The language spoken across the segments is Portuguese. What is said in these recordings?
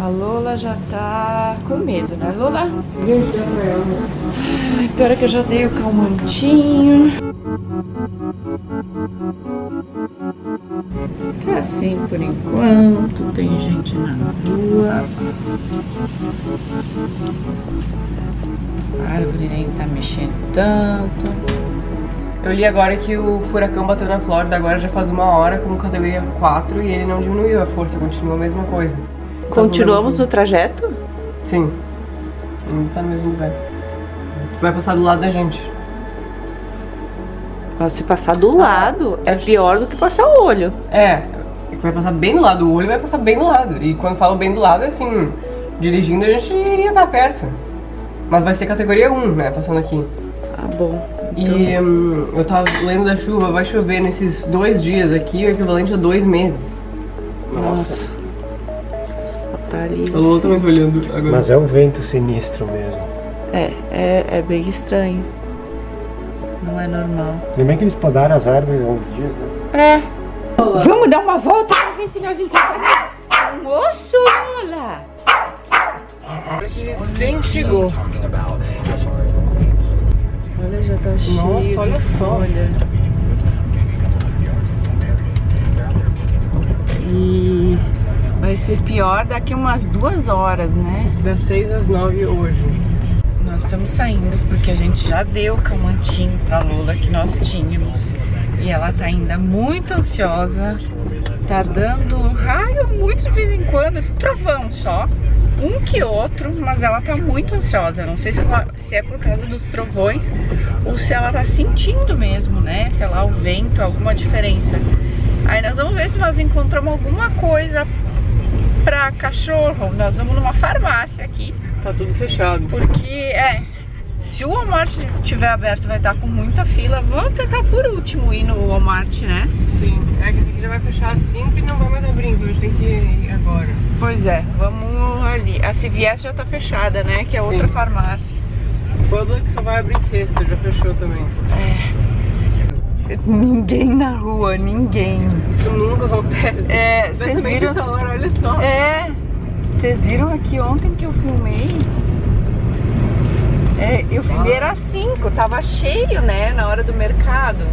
A Lola já tá com medo, né, Lola? Ai, pior é que eu já dei o calmantinho. Tá assim por enquanto, tem gente na rua. A árvore nem tá mexendo tanto. Eu li agora que o furacão bateu na Flórida agora já faz uma hora como categoria 4 e ele não diminuiu a força, continua a mesma coisa. Continuamos no trajeto? Sim. Ainda tá no mesmo lugar. Vai passar do lado da gente. Se passar do lado, é pior do que passar o olho. É, vai passar bem do lado, o olho vai passar bem do lado. E quando falo bem do lado, é assim, dirigindo a gente iria estar perto. Mas vai ser categoria 1, né, passando aqui. Ah, bom. E hum, eu tava lendo da chuva, vai chover nesses dois dias aqui, o equivalente a dois meses. Nossa. Tá ali. A Lua também tá olhando agora. Mas é um vento sinistro mesmo. É, é, é bem estranho. Não é normal. Lembra que eles podaram as árvores há uns dias, né? É. Vamos dar uma volta pra ver se nós encontramos um osso, Lola. Recém chegou. Olha, já tá cheio Nossa, olha só. folha. E vai ser pior daqui umas duas horas, né? Das 6 às 9 hoje. Nós estamos saindo porque a gente já deu o camantinho pra Lola que nós tínhamos. E ela tá ainda muito ansiosa. Tá dando raio muito de vez em quando, esse trovão só. Um que outro, mas ela tá muito ansiosa. Não sei se, ela- se é por causa dos trovões ou se ela tá sentindo mesmo, né? Sei lá, o vento, alguma diferença. Aí nós vamos ver se nós encontramos alguma coisa cachorro. Nós vamos numa farmácia aqui. Tá tudo fechado. Porque, é, se o Walmart estiver aberto vai estar com muita fila. Vamos tentar por último ir no Walmart, né? Sim. É que esse aqui já vai fechar às 5 e não vai mais abrir, então a gente tem que ir agora. Pois é, vamos ali. A CVS já tá fechada, né? Que é outra Sim. farmácia. Publix só vai abrir sexta, já fechou também. Ninguém na rua, ninguém. Isso nunca acontece. É, vocês viram... hora, olha só. É, vocês viram aqui ontem que eu filmei? É, eu filmei era 5, tava cheio, né, na hora do mercado.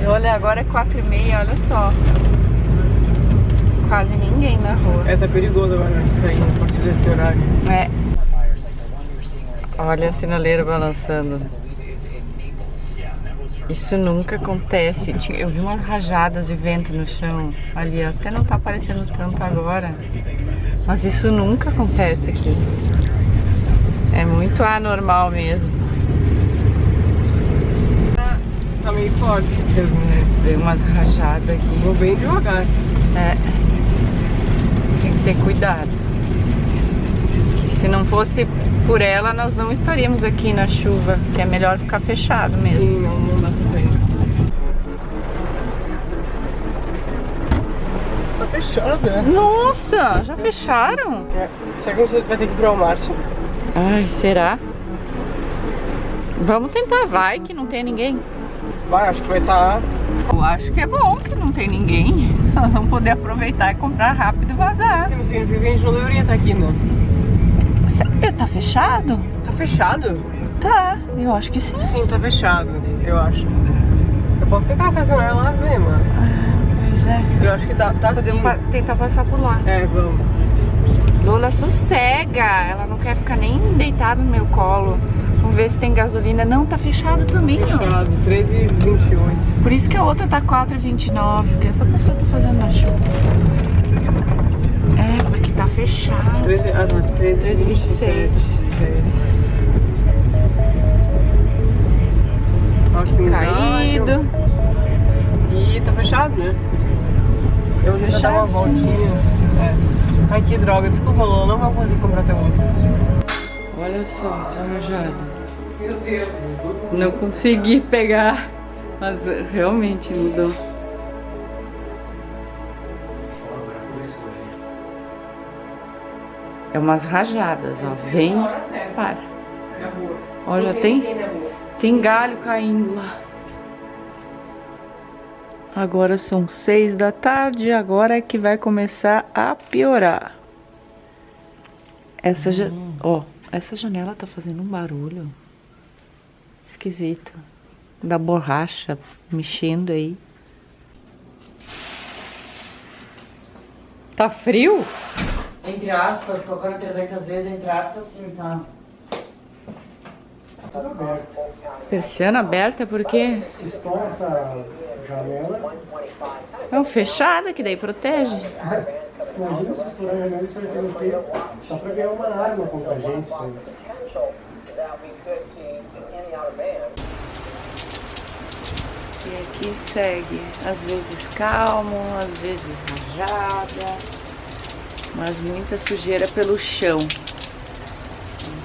E olha, agora é 4 e meia, olha só. Quase ninguém na rua. É, tá perigoso agora sair a partir desse horário. É. Olha a sinaleira balançando. Isso nunca acontece. Eu vi umas rajadas de vento no chão ali, até não tá aparecendo tanto agora. Mas isso nunca acontece aqui. É muito anormal mesmo. Tá meio forte? Veio umas rajadas aqui. Vou bem devagar. É. Tem que ter cuidado. Que se não fosse por ela, nós não estaríamos aqui na chuva, que é melhor ficar fechado mesmo. Sim, fechada. Nossa, já fecharam? É. Será que gente vai ter que ir pro Walmart? Ai, será? Vamos tentar, vai que não tem ninguém. Vai, acho que vai estar. Eu acho que é bom que não tem ninguém. Nós vamos poder aproveitar e comprar rápido e vazar. Sim, significa que a gente não deveria estar aqui, né? Sério, tá fechado? Tá fechado? Tá, eu acho que sim. Sim, tá fechado, eu acho. Eu posso tentar estacionar lá ver, mas. Pois é. Eu acho que tá, tá. Podemos pa- tentar passar por lá. É, vamos. Lola sossega, ela não quer ficar nem deitada no meu colo. Vamos ver se tem gasolina. Não, tá fechado também, ó. Fechado, 13h28. Por isso que a outra tá 4,29, porque essa pessoa tá fazendo na chuva. É, porque tá fechado. 13, ah, não, 13, 13, 26. Ó, que Caído. milagre. E tá fechado, né? Eu vou dar uma voltinha. É. Ai, que droga, desculpa, Lô, não vou conseguir comprar teu osso. Olha só, essa rajada. Meu Deus. Não consegui pegar, mas realmente mudou. É umas rajadas, ó. Vem, para. Ó, já tem, rua. tem galho caindo lá. Agora são seis da tarde, agora é que vai começar a piorar. Essa, ja... ó, essa janela tá fazendo um barulho esquisito. Da borracha mexendo aí. Tá frio? Entre aspas, colocando 300 vezes, entre aspas, sim, tá. Tudo aberto. Persiana aberta porque Se estoura essa janela, é fechada que daí protege. imagina se estourar a janela e você vai fazer o quê? Só pra ganhar uma arma contra a gente. Sabe? E aqui segue, às vezes calmo, às vezes rajada, mas muita sujeira pelo chão.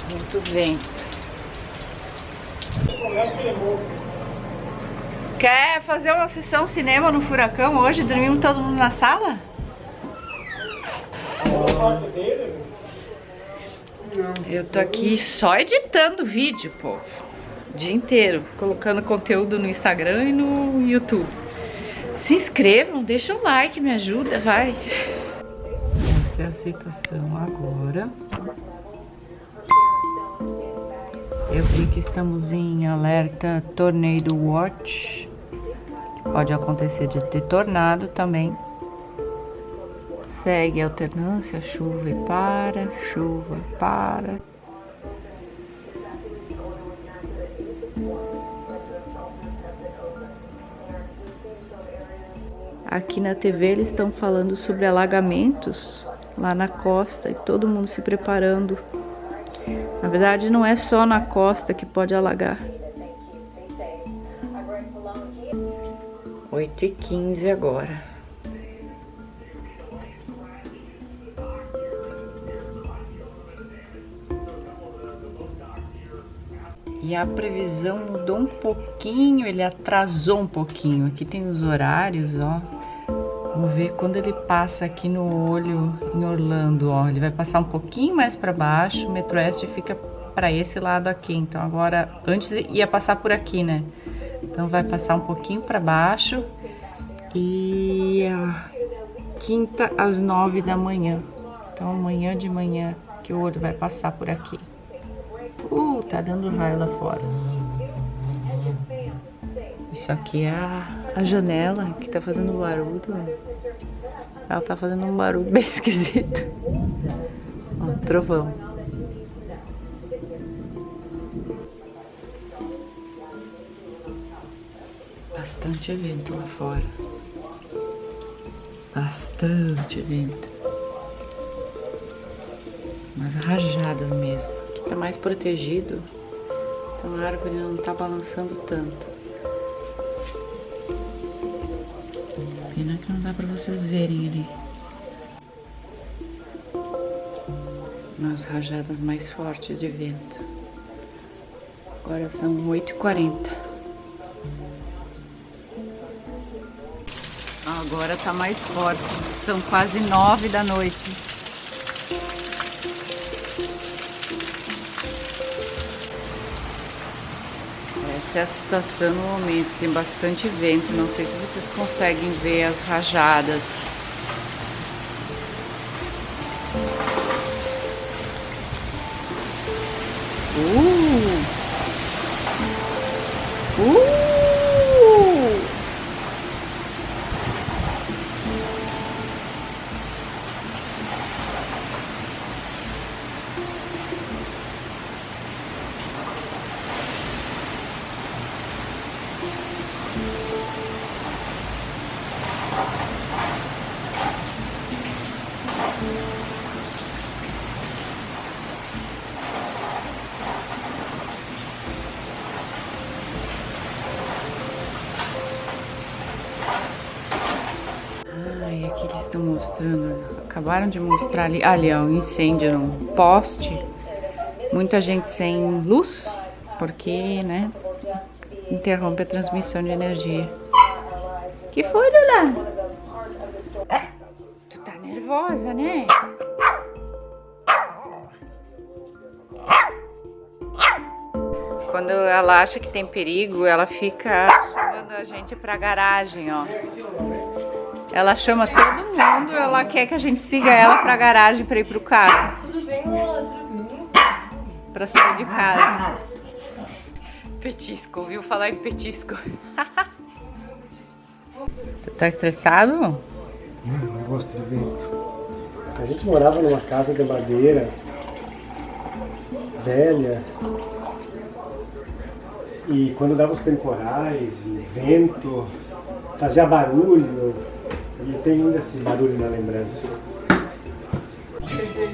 Muito vento. Quer fazer uma sessão cinema no furacão hoje? Dormimos todo mundo na sala? Eu tô aqui só editando vídeo, pô. O dia inteiro, colocando conteúdo no Instagram e no YouTube. Se inscrevam, deixa um like, me ajuda, vai. Essa é a situação agora. Eu vi que estamos em alerta Tornado Watch. Pode acontecer de ter tornado também. Segue alternância, chuva e para, chuva e para. Aqui na TV eles estão falando sobre alagamentos lá na costa e todo mundo se preparando. Na verdade, não é só na costa que pode alagar. 8 e 15 agora. E a previsão mudou um pouquinho, ele atrasou um pouquinho. Aqui tem os horários, ó. Vamos ver quando ele passa aqui no olho em Orlando, ó. Ele vai passar um pouquinho mais para baixo, o Metroeste fica para esse lado aqui. Então agora, antes ia passar por aqui, né? Então vai passar um pouquinho para baixo e a quinta às nove da manhã. Então amanhã de manhã que o olho vai passar por aqui. Uh, tá dando raio lá fora. Isso aqui é a, a janela que tá fazendo barulho. Ela tá fazendo um barulho bem esquisito. Ó, trovão. Bastante evento lá fora. Bastante evento. Umas rajadas mesmo. Aqui tá mais protegido. Então a árvore não tá balançando tanto. Pena que não dá pra vocês verem ali. Umas rajadas mais fortes de vento. Agora são 8h40. Agora tá mais forte. São quase 9 da noite. Essa é a situação no momento. Tem bastante vento. Não sei se vocês conseguem ver as rajadas. Estão mostrando, acabaram de mostrar ali, ali ó, um incêndio num poste, muita gente sem luz, porque, né, interrompe a transmissão de energia. Que foi, Lula? Tu tá nervosa, né? Quando ela acha que tem perigo, ela fica chamando a gente pra garagem, ó. Ela chama todo mundo, ela quer que a gente siga ela pra garagem pra ir pro carro. Vem outro. Pra sair de casa. Petisco, ouviu falar em petisco? tu tá estressado? Hum, não gosto de vento. A gente morava numa casa de madeira velha e quando dava os temporais vento, fazia barulho e tem ainda esse barulho na lembrança.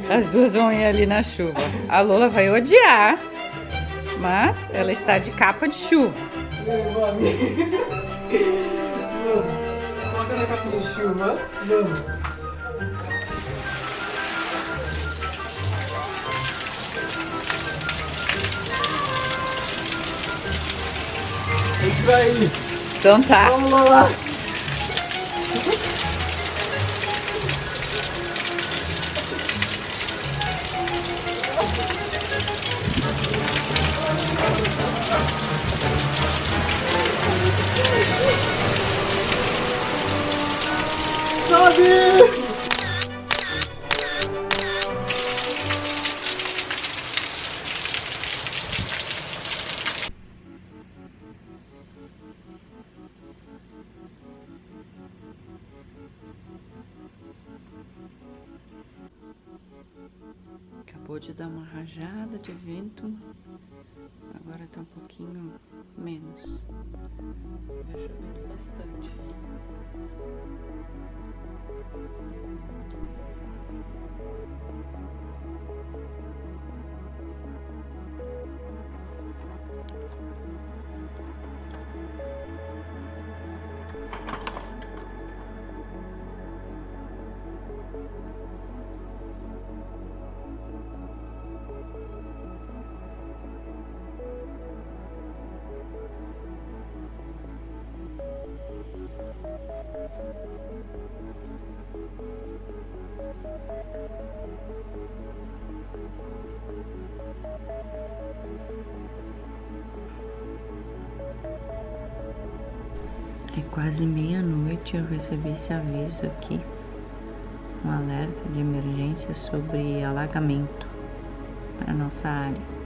As duas vão ir ali na chuva. A Lola vai odiar, mas ela está de capa de chuva. Coloca na capa de chuva, vamos. Então tá. Vamos lá. love you. Rajada de vento. Agora tá um pouquinho menos. Tá chovendo bastante. É quase meia-noite eu recebi esse aviso aqui, um alerta de emergência sobre alagamento para nossa área.